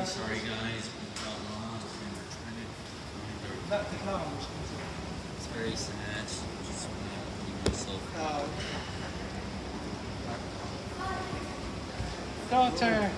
really sorry, guys. We got lost and we're trying to find our. That technology. It's very sad. Just want to keep myself. Oh. daughter.